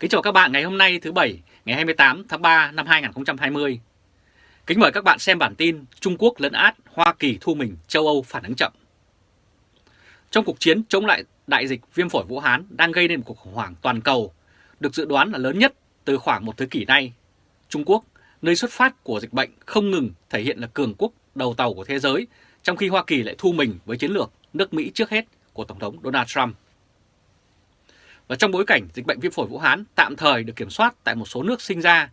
Kính chào các bạn ngày hôm nay thứ Bảy, ngày 28 tháng 3 năm 2020. Kính mời các bạn xem bản tin Trung Quốc lấn át, Hoa Kỳ thu mình, châu Âu phản ứng chậm. Trong cuộc chiến chống lại đại dịch viêm phổi Vũ Hán đang gây nên một cuộc khủng hoảng toàn cầu, được dự đoán là lớn nhất từ khoảng một thế kỷ nay. Trung Quốc, nơi xuất phát của dịch bệnh không ngừng thể hiện là cường quốc đầu tàu của thế giới, trong khi Hoa Kỳ lại thu mình với chiến lược nước Mỹ trước hết của Tổng thống Donald Trump. Và trong bối cảnh dịch bệnh viêm phổi Vũ Hán tạm thời được kiểm soát tại một số nước sinh ra,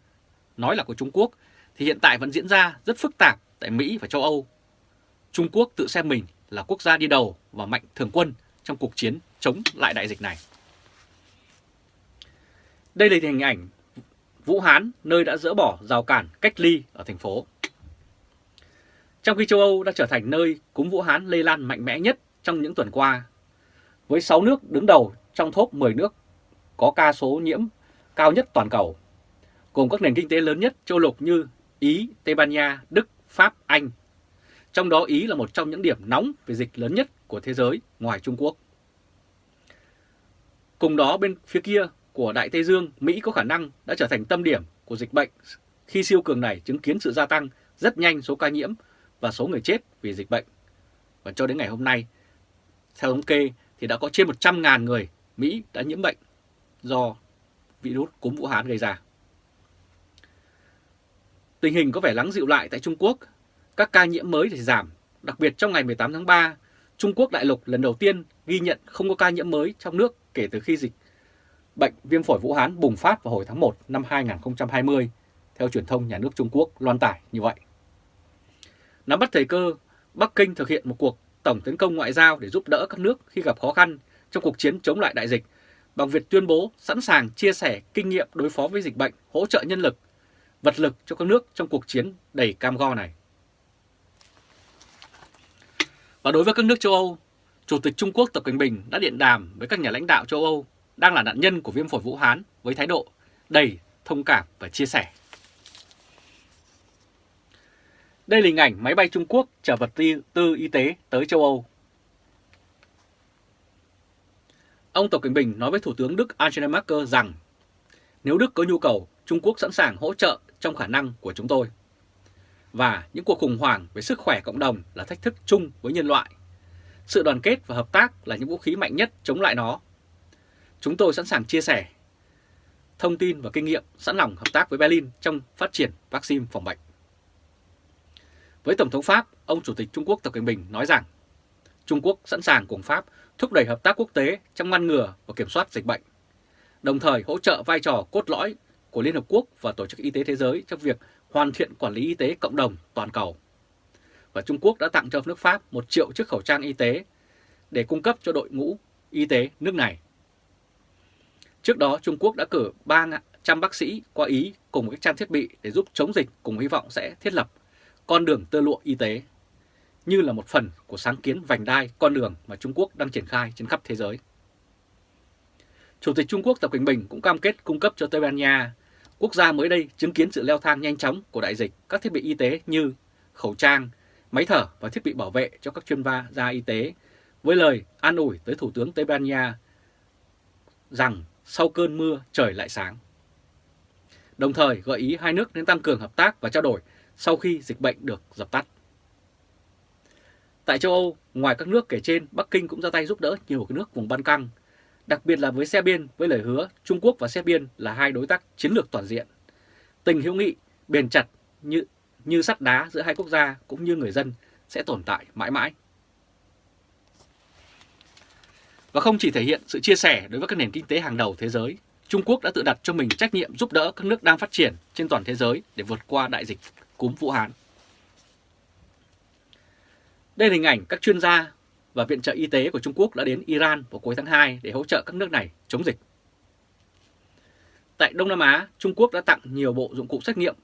nói là của Trung Quốc, thì hiện tại vẫn diễn ra rất phức tạp tại Mỹ và châu Âu. Trung Quốc tự xem mình là quốc gia đi đầu và mạnh thường quân trong cuộc chiến chống lại đại dịch này. Đây là hình ảnh Vũ Hán, nơi đã dỡ bỏ rào cản cách ly ở thành phố. Trong khi châu Âu đã trở thành nơi cúm Vũ Hán lây lan mạnh mẽ nhất trong những tuần qua, với 6 nước đứng đầu trong top 10 nước có ca số nhiễm cao nhất toàn cầu, gồm các nền kinh tế lớn nhất châu lục như Ý, Tây Ban Nha, Đức, Pháp, Anh. Trong đó Ý là một trong những điểm nóng về dịch lớn nhất của thế giới ngoài Trung Quốc. Cùng đó bên phía kia của Đại Tây Dương, Mỹ có khả năng đã trở thành tâm điểm của dịch bệnh khi siêu cường này chứng kiến sự gia tăng rất nhanh số ca nhiễm và số người chết vì dịch bệnh. Và cho đến ngày hôm nay, theo thống kê thì đã có trên 100.000 người Mỹ đã nhiễm bệnh do virus cúm Vũ Hán gây ra. Tình hình có vẻ lắng dịu lại tại Trung Quốc, các ca nhiễm mới thì giảm, đặc biệt trong ngày 18 tháng 3, Trung Quốc đại lục lần đầu tiên ghi nhận không có ca nhiễm mới trong nước kể từ khi dịch bệnh viêm phổi Vũ Hán bùng phát vào hồi tháng 1 năm 2020, theo truyền thông nhà nước Trung Quốc loan tải như vậy. Nắm bắt thời cơ, Bắc Kinh thực hiện một cuộc tổng tấn công ngoại giao để giúp đỡ các nước khi gặp khó khăn trong cuộc chiến chống lại đại dịch bằng việc tuyên bố sẵn sàng chia sẻ kinh nghiệm đối phó với dịch bệnh, hỗ trợ nhân lực, vật lực cho các nước trong cuộc chiến đầy cam go này. Và đối với các nước châu Âu, Chủ tịch Trung Quốc Tập Cận Bình đã điện đàm với các nhà lãnh đạo châu Âu đang là nạn nhân của viêm phổi Vũ Hán với thái độ đầy thông cảm và chia sẻ. Đây là hình ảnh máy bay Trung Quốc chở vật tư y tế tới châu Âu. Ông Tập Cận Bình nói với Thủ tướng Đức Angela Merkel rằng nếu Đức có nhu cầu, Trung Quốc sẵn sàng hỗ trợ trong khả năng của chúng tôi. Và những cuộc khủng hoảng về sức khỏe cộng đồng là thách thức chung với nhân loại. Sự đoàn kết và hợp tác là những vũ khí mạnh nhất chống lại nó. Chúng tôi sẵn sàng chia sẻ thông tin và kinh nghiệm sẵn lòng hợp tác với Berlin trong phát triển vaccine phòng bệnh. Với Tổng thống Pháp, ông Chủ tịch Trung Quốc Tập Cận Bình nói rằng Trung Quốc sẵn sàng cùng Pháp thúc đẩy hợp tác quốc tế trong ngăn ngừa và kiểm soát dịch bệnh, đồng thời hỗ trợ vai trò cốt lõi của Liên Hợp Quốc và Tổ chức Y tế Thế giới trong việc hoàn thiện quản lý y tế cộng đồng toàn cầu. Và Trung Quốc đã tặng cho nước Pháp 1 triệu chiếc khẩu trang y tế để cung cấp cho đội ngũ y tế nước này. Trước đó, Trung Quốc đã cử 300 bác sĩ qua Ý cùng các trang thiết bị để giúp chống dịch cùng hy vọng sẽ thiết lập con đường tơ lụa y tế như là một phần của sáng kiến vành đai con đường mà Trung Quốc đang triển khai trên khắp thế giới. Chủ tịch Trung Quốc Tập Cận Bình cũng cam kết cung cấp cho Tây Ban Nha, quốc gia mới đây chứng kiến sự leo thang nhanh chóng của đại dịch, các thiết bị y tế như khẩu trang, máy thở và thiết bị bảo vệ cho các chuyên gia y tế, với lời an ủi tới Thủ tướng Tây Ban Nha rằng sau cơn mưa trời lại sáng. Đồng thời gợi ý hai nước nên tăng cường hợp tác và trao đổi sau khi dịch bệnh được dập tắt. Tại châu Âu, ngoài các nước kể trên, Bắc Kinh cũng ra tay giúp đỡ nhiều nước vùng Ban Căng, đặc biệt là với Serbia với lời hứa Trung Quốc và Serbia là hai đối tác chiến lược toàn diện. Tình hữu nghị bền chặt như như sắt đá giữa hai quốc gia cũng như người dân sẽ tồn tại mãi mãi. Và không chỉ thể hiện sự chia sẻ đối với các nền kinh tế hàng đầu thế giới, Trung Quốc đã tự đặt cho mình trách nhiệm giúp đỡ các nước đang phát triển trên toàn thế giới để vượt qua đại dịch cúm Vũ Hán. Đây là hình ảnh các chuyên gia và viện trợ y tế của Trung Quốc đã đến Iran vào cuối tháng 2 để hỗ trợ các nước này chống dịch. Tại Đông Nam Á, Trung Quốc đã tặng nhiều bộ dụng cụ xét nghiệm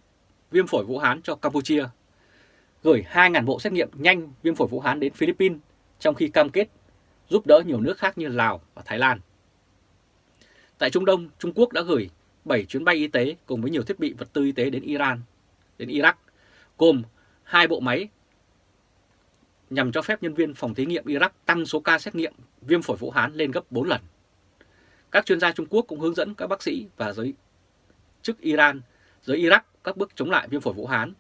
viêm phổi Vũ Hán cho Campuchia, gửi 2.000 bộ xét nghiệm nhanh viêm phổi Vũ Hán đến Philippines, trong khi cam kết giúp đỡ nhiều nước khác như Lào và Thái Lan. Tại Trung Đông, Trung Quốc đã gửi 7 chuyến bay y tế cùng với nhiều thiết bị vật tư y tế đến Iran, đến Iraq, gồm hai bộ máy nhằm cho phép nhân viên phòng thí nghiệm Iraq tăng số ca xét nghiệm viêm phổi Vũ Hán lên gấp 4 lần. Các chuyên gia Trung Quốc cũng hướng dẫn các bác sĩ và giới chức Iran, giới Iraq các bước chống lại viêm phổi Vũ Hán,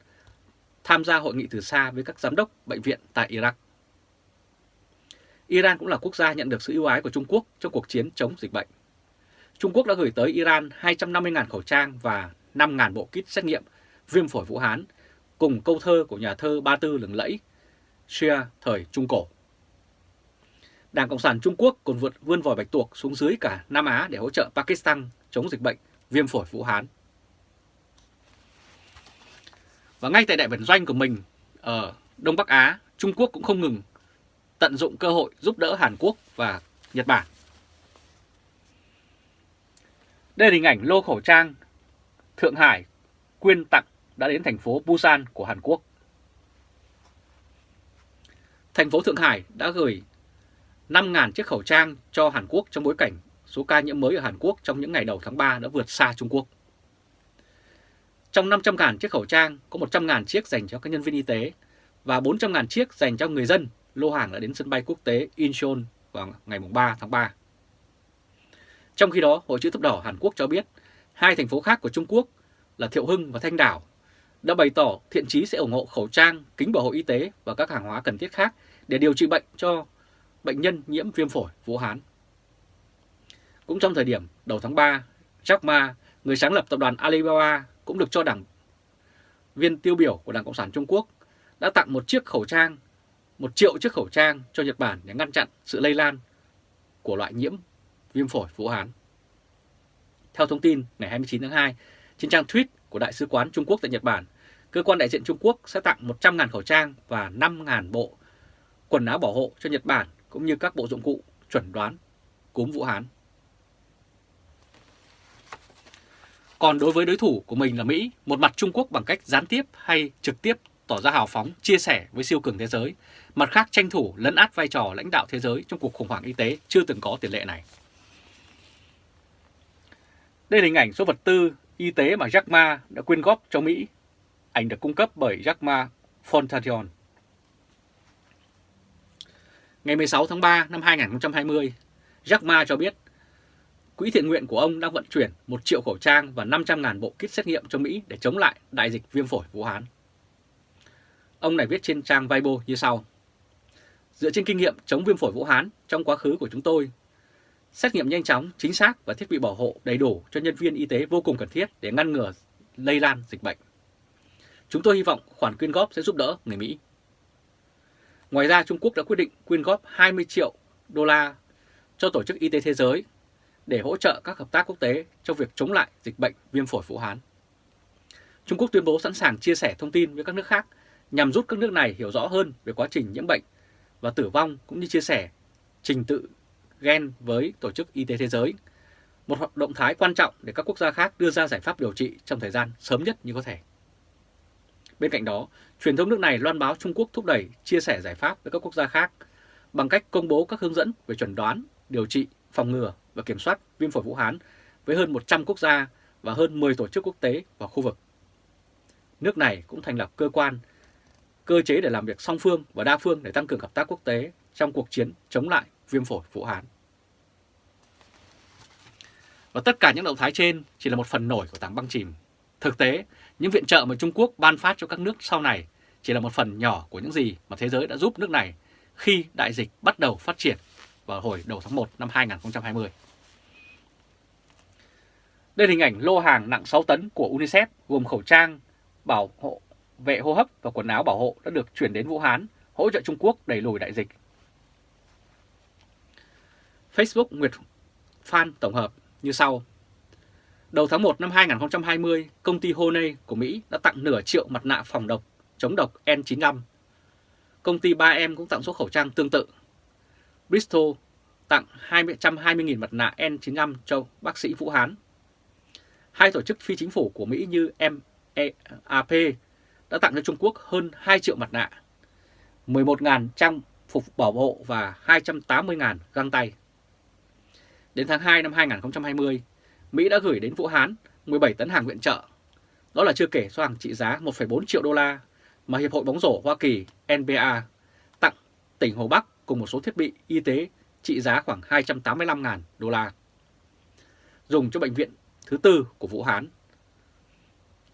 tham gia hội nghị từ xa với các giám đốc bệnh viện tại Iraq. Iran cũng là quốc gia nhận được sự ưu ái của Trung Quốc trong cuộc chiến chống dịch bệnh. Trung Quốc đã gửi tới Iran 250.000 khẩu trang và 5.000 bộ kit xét nghiệm viêm phổi Vũ Hán cùng câu thơ của nhà thơ Ba Tư lừng lẫy Shia thời Trung Cổ. Đảng Cộng sản Trung Quốc còn vượt vươn vòi bạch tuộc xuống dưới cả Nam Á để hỗ trợ Pakistan chống dịch bệnh viêm phổi Vũ Hán. Và ngay tại đại bản doanh của mình ở Đông Bắc Á, Trung Quốc cũng không ngừng tận dụng cơ hội giúp đỡ Hàn Quốc và Nhật Bản. Đây là hình ảnh lô khẩu trang Thượng Hải quyên tặng đã đến thành phố Busan của Hàn Quốc. Thành phố Thượng Hải đã gửi 5.000 chiếc khẩu trang cho Hàn Quốc trong bối cảnh số ca nhiễm mới ở Hàn Quốc trong những ngày đầu tháng 3 đã vượt xa Trung Quốc. Trong 500.000 chiếc khẩu trang có 100.000 chiếc dành cho các nhân viên y tế và 400.000 chiếc dành cho người dân lô hàng đã đến sân bay quốc tế Incheon vào ngày 3 tháng 3. Trong khi đó, Hội chữ thập đỏ Hàn Quốc cho biết hai thành phố khác của Trung Quốc là Thiệu Hưng và Thanh Đảo đã bày tỏ thiện chí sẽ ủng hộ khẩu trang, kính bảo hộ y tế và các hàng hóa cần thiết khác để điều trị bệnh cho bệnh nhân nhiễm viêm phổi Vũ Hán. Cũng trong thời điểm đầu tháng 3, Jack Ma, người sáng lập tập đoàn Alibaba cũng được cho đảng viên tiêu biểu của Đảng Cộng sản Trung Quốc đã tặng một chiếc khẩu trang, một triệu chiếc khẩu trang cho Nhật Bản để ngăn chặn sự lây lan của loại nhiễm viêm phổi Vũ Hán. Theo thông tin ngày 29 tháng 2, trên trang tweet của Đại sứ quán Trung Quốc tại Nhật Bản, cơ quan đại diện Trung Quốc sẽ tặng 100.000 khẩu trang và 5.000 bộ quần áo bảo hộ cho Nhật Bản cũng như các bộ dụng cụ chuẩn đoán cúm Vũ Hán. Còn đối với đối thủ của mình là Mỹ, một mặt Trung Quốc bằng cách gián tiếp hay trực tiếp tỏ ra hào phóng, chia sẻ với siêu cường thế giới, mặt khác tranh thủ lấn át vai trò lãnh đạo thế giới trong cuộc khủng hoảng y tế chưa từng có tiền lệ này. Đây là hình ảnh số vật tư y tế mà Jack Ma đã quyên góp cho Mỹ. Ảnh được cung cấp bởi Jack Ma Foundation. Ngày 16 tháng 3 năm 2020, Jack Ma cho biết Quỹ thiện nguyện của ông đang vận chuyển 1 triệu khẩu trang và 500.000 bộ kit xét nghiệm cho Mỹ để chống lại đại dịch viêm phổi Vũ Hán. Ông này viết trên trang Weibo như sau. Dựa trên kinh nghiệm chống viêm phổi Vũ Hán trong quá khứ của chúng tôi, xét nghiệm nhanh chóng, chính xác và thiết bị bảo hộ đầy đủ cho nhân viên y tế vô cùng cần thiết để ngăn ngừa lây lan dịch bệnh. Chúng tôi hy vọng khoản quyên góp sẽ giúp đỡ người Mỹ. Ngoài ra, Trung Quốc đã quyết định quyên góp 20 triệu đô la cho Tổ chức Y tế Thế giới để hỗ trợ các hợp tác quốc tế trong việc chống lại dịch bệnh viêm phổi Vũ Hán. Trung Quốc tuyên bố sẵn sàng chia sẻ thông tin với các nước khác nhằm giúp các nước này hiểu rõ hơn về quá trình nhiễm bệnh và tử vong cũng như chia sẻ trình tự gen với Tổ chức Y tế Thế giới, một hoạt động thái quan trọng để các quốc gia khác đưa ra giải pháp điều trị trong thời gian sớm nhất như có thể. Bên cạnh đó, truyền thông nước này loan báo Trung Quốc thúc đẩy chia sẻ giải pháp với các quốc gia khác bằng cách công bố các hướng dẫn về chuẩn đoán, điều trị, phòng ngừa và kiểm soát viêm phổi Vũ Hán với hơn 100 quốc gia và hơn 10 tổ chức quốc tế và khu vực. Nước này cũng thành lập cơ quan, cơ chế để làm việc song phương và đa phương để tăng cường hợp tác quốc tế trong cuộc chiến chống lại viêm phổi Vũ Hán. Và tất cả những động thái trên chỉ là một phần nổi của tảng băng chìm. Thực tế, những viện trợ mà Trung Quốc ban phát cho các nước sau này chỉ là một phần nhỏ của những gì mà thế giới đã giúp nước này khi đại dịch bắt đầu phát triển vào hồi đầu tháng 1 năm 2020. Đây là hình ảnh lô hàng nặng 6 tấn của UNICEF gồm khẩu trang, bảo hộ vệ hô hấp và quần áo bảo hộ đã được chuyển đến Vũ Hán hỗ trợ Trung Quốc đẩy lùi đại dịch. Facebook Nguyệt Phan tổng hợp như sau. Đầu tháng 1 năm 2020, công ty Honey của Mỹ đã tặng nửa triệu mặt nạ phòng độc chống độc N95. Công ty 3M cũng tặng số khẩu trang tương tự. Bristol tặng 220.000 mặt nạ N95 cho bác sĩ Vũ Hán. Hai tổ chức phi chính phủ của Mỹ như MAP đã tặng cho Trung Quốc hơn 2 triệu mặt nạ, 11.000 trang phục bảo hộ và 280.000 găng tay. Đến tháng 2 năm 2020, Mỹ đã gửi đến Vũ Hán 17 tấn hàng viện trợ. Đó là chưa kể số hàng trị giá 1,4 triệu đô la mà Hiệp hội bóng rổ Hoa Kỳ NBA tặng tỉnh Hồ Bắc cùng một số thiết bị y tế trị giá khoảng 285.000 đô la. dùng cho bệnh viện thứ tư của Vũ Hán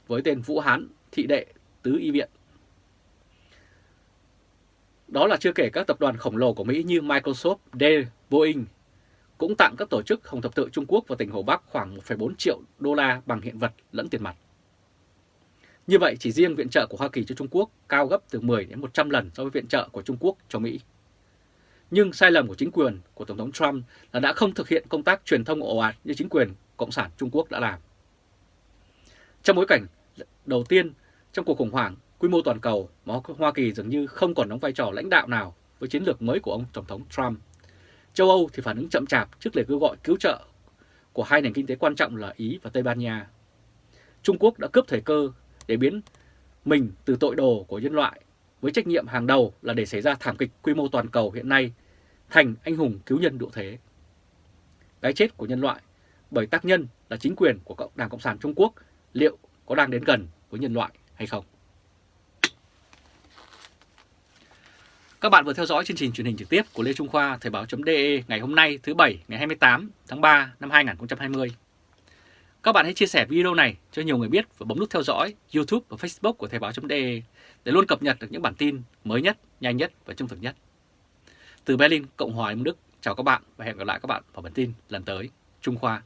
với tên Vũ Hán Thị Đệ Tứ Y Viện. Đó là chưa kể các tập đoàn khổng lồ của Mỹ như Microsoft, Dell, Boeing cũng tặng các tổ chức Hồng Thập tự Trung Quốc và tỉnh Hồ Bắc khoảng 1,4 triệu đô la bằng hiện vật lẫn tiền mặt. Như vậy, chỉ riêng viện trợ của Hoa Kỳ cho Trung Quốc cao gấp từ 10 đến 100 lần so với viện trợ của Trung Quốc cho Mỹ. Nhưng sai lầm của chính quyền của Tổng thống Trump là đã không thực hiện công tác truyền thông ồ ạt như chính quyền Cộng sản Trung Quốc đã làm. Trong bối cảnh đầu tiên trong cuộc khủng hoảng quy mô toàn cầu mà Hoa Kỳ dường như không còn đóng vai trò lãnh đạo nào với chiến lược mới của ông Tổng thống Trump. Châu Âu thì phản ứng chậm chạp trước lời kêu gọi cứu trợ của hai nền kinh tế quan trọng là Ý và Tây Ban Nha. Trung Quốc đã cướp thời cơ để biến mình từ tội đồ của nhân loại với trách nhiệm hàng đầu là để xảy ra thảm kịch quy mô toàn cầu hiện nay thành anh hùng cứu nhân độ thế. Cái chết của nhân loại bởi tác nhân là chính quyền của Đảng Cộng sản Trung Quốc liệu có đang đến gần với nhân loại hay không? Các bạn vừa theo dõi chương trình truyền hình trực tiếp của Lê Trung Khoa Thời báo.de ngày hôm nay thứ Bảy ngày 28 tháng 3 năm 2020. Các bạn hãy chia sẻ video này cho nhiều người biết và bấm nút theo dõi YouTube và Facebook của Thời báo.de để luôn cập nhật được những bản tin mới nhất, nhanh nhất và trung thực nhất. Từ Berlin, Cộng hòa Liên Đức, chào các bạn và hẹn gặp lại các bạn vào bản tin lần tới. Trung Khoa